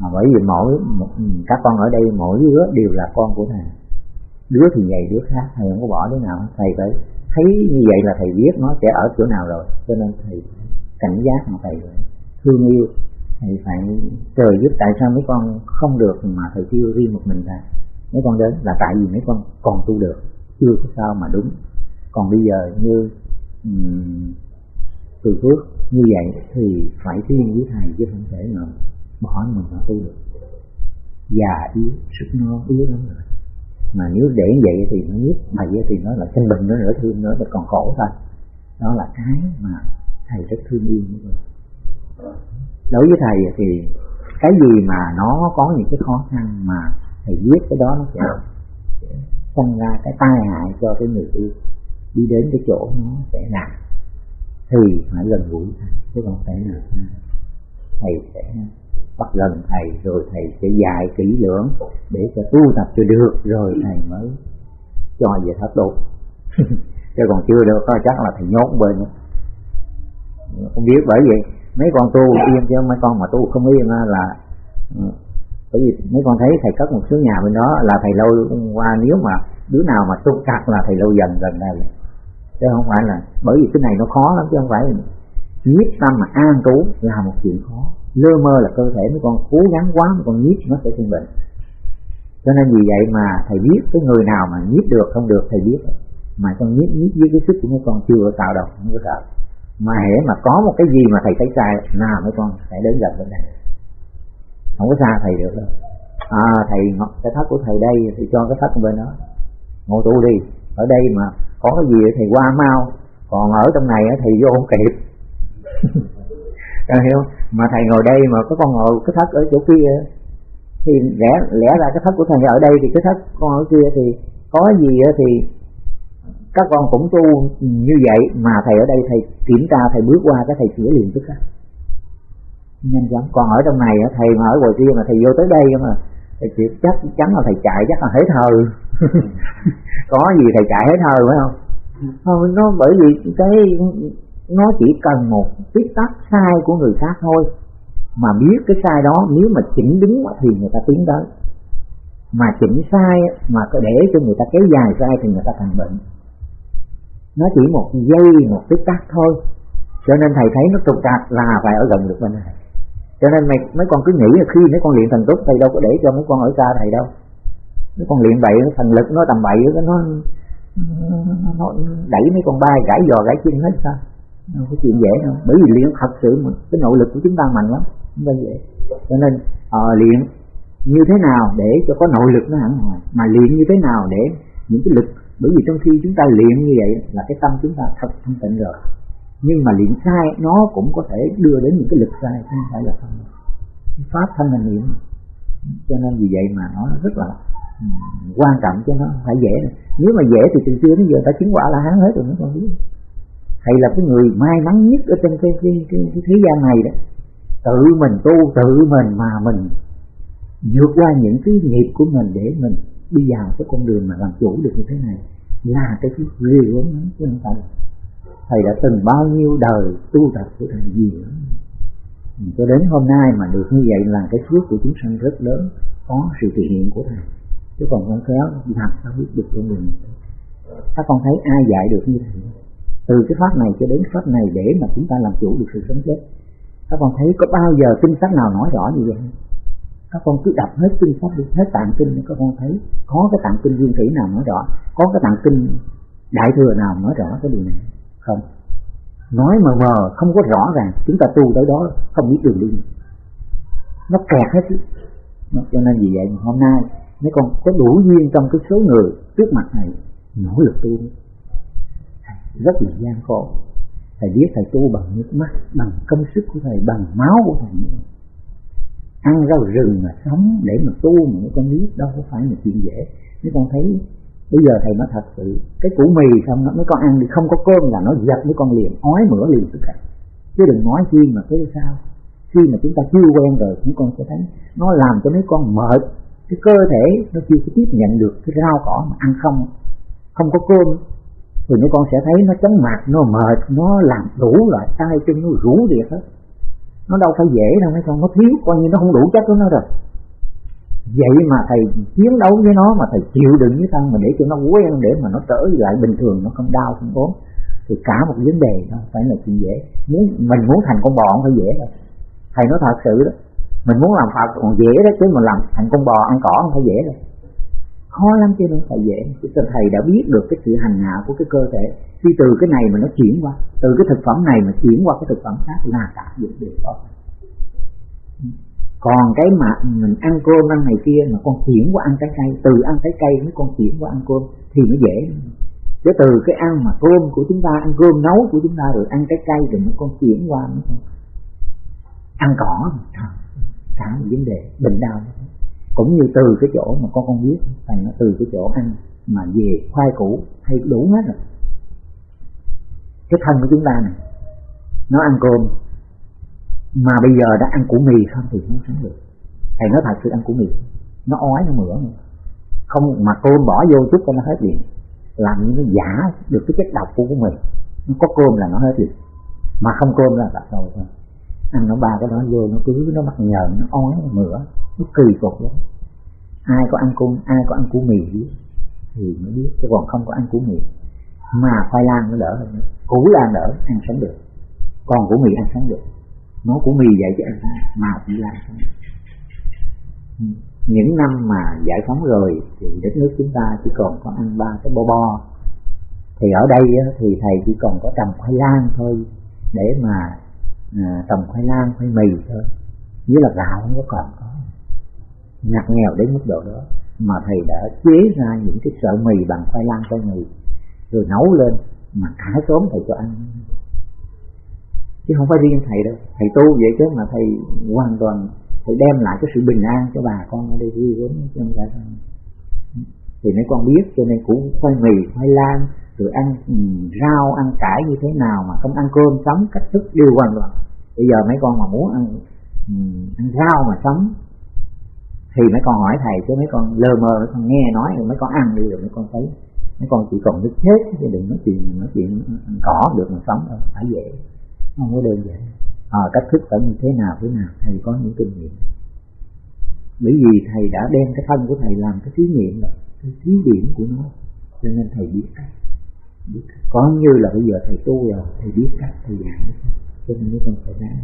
mà bởi vì mỗi ừ, các con ở đây mỗi đứa đều là con của thầy. Đứa thì vậy đứa khác thầy không có bỏ đứa nào. Thầy phải thấy như vậy là thầy biết nó sẽ ở chỗ nào rồi. Cho nên thầy cảnh giác mà thầy thương yêu. Thầy phải trời giúp tại sao mấy con không được mà thầy kêu riêng một mình ra mấy con đến là tại vì mấy con còn tu được chưa có sao mà đúng. Còn bây giờ như ừ, um, từ phước như vậy thì phải riêng với thầy chứ không thể nào bỏ mình mà tu được. Già, yếu, sức nó yếu lắm rồi. Mà nếu để vậy thì nó biết mà vậy thì nó là sinh bình nó nữa thương nữa mà còn khổ thôi. Đó là cái mà thầy rất thương yêu như vậy. Đối với thầy thì cái gì mà nó có những cái khó khăn mà thầy biết cái đó nó sẽ sinh ra cái tai hại cho cái người yêu. Đi đến cái chỗ nó sẽ làm thì phải gần gũi thầy, chứ không phải là thầy sẽ bắt gần thầy, rồi thầy sẽ dạy kỹ lưỡng để cho tu tập cho được, rồi thầy mới cho về thất độ chứ còn chưa được có chắc là thầy nhốt bên. Không biết, bởi vậy, mấy con tu yên chứ mấy con mà tu không yên là ừ, bởi vì mấy con thấy thầy cất một số nhà bên đó là thầy lâu qua, nếu mà đứa nào mà tu chặt là thầy lâu dần gần đây chứ không phải là, bởi vì cái này nó khó lắm chứ không phải quyết tâm mà an trú là một chuyện khó lơ mơ là cơ thể mấy con cố gắng quá, mấy con nhiếp nó sẽ sinh bệnh. Cho nên vì vậy mà thầy biết, cái người nào mà nhiếp được, không được thầy biết. Mà con nhiếp nhiếp với cái sức của mấy con chưa có tạo đâu không có tạo. Mà hễ mà có một cái gì mà thầy thấy sai nào mấy con sẽ đến gần bên này. Không có xa thầy được đâu. À thầy cái thất của thầy đây thì cho cái thất bên đó. Ngồi tu đi. Ở đây mà có cái gì thì qua mau. Còn ở trong này thì vô không kịp. Hiểu mà thầy ngồi đây mà có con ngồi cái thất ở chỗ kia, thì lẽ lẽ ra cái thất của thầy ở đây thì cái thất con ở kia thì có gì thì các con cũng tu như vậy, mà thầy ở đây thầy kiểm tra, thầy bước qua cái thầy sửa liền tức khắc nhanh chóng còn ở trong này thầy mà ở ngoài kia mà thầy vô tới đây mà thầy chịu chắc chắn là thầy chạy chắc là hết thờ có gì thầy chạy hết thờ phải không? Không, nó bởi vì cái nó chỉ cần một tích tắc sai của người khác thôi. Mà biết cái sai đó, nếu mà chỉnh đúng thì người ta tiến tới. Mà chỉnh sai mà để cho người ta kéo dài sai thì người ta thành bệnh. Nó chỉ một giây, một tích tắc thôi. Cho nên thầy thấy nó trục trặc là phải ở gần được bên này. Cho nên mày, mấy con cứ nghĩ là khi mấy con luyện thần túc, thầy đâu có để cho mấy con ở xa thầy đâu. Mấy con luyện bậy thần lực nó tầm bậy, nó nó đẩy mấy con bay gãy giò gãy chân hết sao? Không có chuyện dễ đâu. Bởi vì luyện thật sự mà cái nội lực của chúng ta mạnh lắm. Không phải dễ. Cho nên à, luyện như thế nào để cho có nội lực nó hẳn hoài mà luyện như thế nào để những cái lực bởi vì trong khi chúng ta luyện như vậy là cái tâm chúng ta thật thanh tịnh rồi. Nhưng mà luyện sai nó cũng có thể đưa đến những cái lực sai không phải là không pháp thanh là niệm cho nên vì vậy mà nó rất là um, quan trọng cho nó phải dễ nếu mà dễ thì từ xưa đến giờ ta chứng quả là hán hết rồi nó còn biết thầy là cái người may mắn nhất ở trên cái, cái, cái, cái thế gian này đó. Tự mình tu tự mình mà mình vượt qua những cái nghiệp của mình để mình đi vào cái con đường mà làm chủ được như thế này là cái thứ ghê gớm lắm chứ không phải thầy đã từng bao nhiêu đời tu tập của thầy nhiều lắm cho đến hôm nay mà được như vậy là cái phước của chúng sanh rất lớn có sự thể hiện của thầy. Chứ còn không khéo làm sao biết được con đường các con thấy ai dạy được như thầy? Từ cái pháp này cho đến pháp này để mà chúng ta làm chủ được sự sống chết. Các con thấy có bao giờ kinh sách nào nói rõ như vậy? Các con cứ đọc hết kinh sách đi, hết tạng kinh các con thấy có cái tạng kinh dương thủy nào nói rõ, có cái tạng kinh đại thừa nào nói rõ cái điều này không? Nói mờ mờ, không có rõ ràng, chúng ta tu tới đó không biết đường đi. Nó kẹt hết cho nên vì vậy hôm nay, mấy con có đủ duyên trong cái số người trước mặt này nỗ lực tu rất là gian khổ. Thầy biết thầy tu bằng nước mắt, bằng công sức của thầy, bằng máu của thầy ăn rau rừng mà sống để mà tu mà mấy con biết đâu có phải là chuyện dễ. Mấy con thấy bây giờ thầy nói thật sự, cái củ mì xong nó mấy con ăn thì không có cơm là nó giật mấy con liền, ói mửa liền tất cả chứ đừng nói chi mà cái sao. Khi mà chúng ta chưa quen rồi chúng con sẽ thấy nó làm cho mấy con mệt. Cái cơ thể nó chưa có tiếp nhận được cái rau cỏ mà ăn không không có cơm thì mấy con sẽ thấy nó chóng mặt, nó mệt, nó làm đủ loại tay chân, nó rũ việc hết. Nó đâu phải dễ đâu, mấy con, nó thiếu, coi như nó không đủ chất của nó rồi. Vậy mà thầy chiến đấu với nó, mà thầy chịu đựng với thân mà để cho nó quen, để mà nó trở lại bình thường, nó không đau, không ốm, thì cả một vấn đề đó phải là chuyện dễ. Muốn, mình muốn thành con bò không phải dễ đâu. Thầy nói thật sự đó, mình muốn làm phật còn dễ đó, chứ mà làm thành con bò ăn cỏ không phải dễ đâu khó lắm chứ đâu phải dễ. Cho thầy đã biết được cái sự hành hạ của cái cơ thể? Khi từ cái này mà nó chuyển qua, từ cái thực phẩm này mà chuyển qua cái thực phẩm khác là cả việc đều có còn cái mà mình ăn cơm ăn này kia mà con chuyển qua ăn trái cây, từ ăn trái cây mới con chuyển qua ăn cơm thì nó dễ. Chứ từ cái ăn mà cơm của chúng ta, ăn cơm nấu của chúng ta rồi ăn trái cây rồi nó con chuyển qua, nó con ăn cỏ. Cả một vấn đề, bệnh đau cũng như từ cái chỗ mà con con biết thành nó từ cái chỗ ăn mà về khoai củ hay đủ hết rồi. Cái thân của chúng ta này, nó ăn cơm, mà bây giờ đã ăn củ mì không thì không sống được. Thầy nói thật sự ăn củ mì, nó ói, nó mửa không, mà cơm bỏ vô chút cho nó hết liền. Làm như nó giả được cái chất độc của mình nó có cơm là nó hết liền. Mà không cơm là đặt đầu thôi ăn nó ba cái đó vô, nó cứ nó bắt nhờn nó ói, nó mửa, nó kỳ cục lắm. Ai có ăn cung ai có ăn củ mì biết, thì mới biết, chứ còn không có ăn củ mì. Mà khoai lang nó đỡ hơn củ lang đỡ, ăn sống được. Còn củ mì ăn sống được. Nó củ mì vậy chứ ăn mà chỉ lang sống được. Ừ. Những năm mà giải phóng rồi thì đất nước chúng ta chỉ còn có ăn ba cái bo bo. Thì ở đây thì thầy chỉ còn có trồng khoai lang thôi, để mà à, trồng khoai lang khoai mì thôi. Với là gạo không có còn có. Ngặt nghèo đến mức độ đó. Mà thầy đã chế ra những cái sợi mì bằng khoai lang khoai mì rồi nấu lên mà cả sớm thầy cho ăn. Chứ không phải riêng thầy đâu. Thầy tu vậy chứ mà thầy hoàn toàn thầy đem lại cái sự bình an cho bà con ở đây vui vốn trong không thì mấy con biết cho nên cũng khoai mì khoai lang rồi ăn um, rau ăn cải như thế nào mà không ăn cơm sống cách thức đều hoàn toàn bây giờ mấy con mà muốn ăn um, ăn rau mà sống thì mấy con hỏi thầy chứ mấy con lơ mơ mấy con nghe nói rồi mấy con ăn đi rồi mấy con thấy mấy con chỉ còn nước chết chứ đừng nói chuyện nói chuyện ăn cỏ được mà sống đâu phải dễ không có đơn giản. À, cách thức phải như thế nào thế nào thầy có những kinh nghiệm. Bởi vì thầy đã đem cái thân của thầy làm cái thí nghiệm rồi cái thí điểm của nó cho nên thầy biết biết cách có như là bây giờ thầy tu rồi, thầy biết cách, thầy giảng. Cho nên mới con phải ráng.